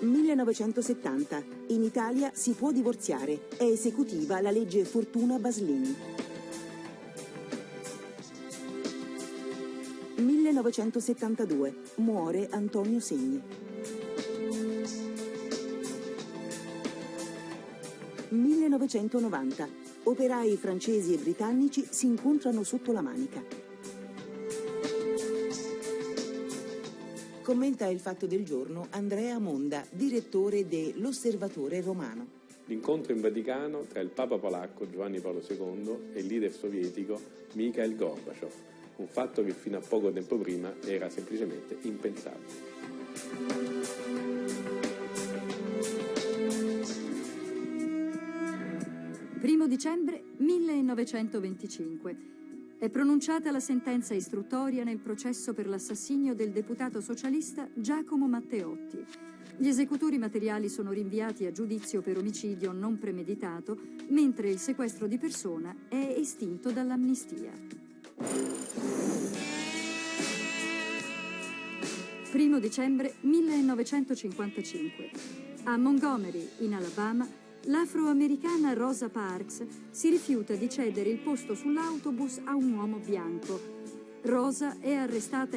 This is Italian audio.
1970. In Italia si può divorziare. È esecutiva la legge Fortuna Baslini. 1972. Muore Antonio Segni. 1990. Operai francesi e britannici si incontrano sotto la manica. Commenta il fatto del giorno Andrea Monda, direttore dell'Osservatore Romano. L'incontro in Vaticano tra il Papa polacco Giovanni Paolo II e il leader sovietico Mikhail Gorbaciov, un fatto che fino a poco tempo prima era semplicemente impensabile. Primo dicembre 1925. È pronunciata la sentenza istruttoria nel processo per l'assassinio del deputato socialista Giacomo Matteotti. Gli esecutori materiali sono rinviati a giudizio per omicidio non premeditato, mentre il sequestro di persona è estinto dall'amnistia. Primo dicembre 1955. A Montgomery, in Alabama, l'afroamericana Rosa Parks si rifiuta di cedere il posto sull'autobus a un uomo bianco. Rosa è arrestata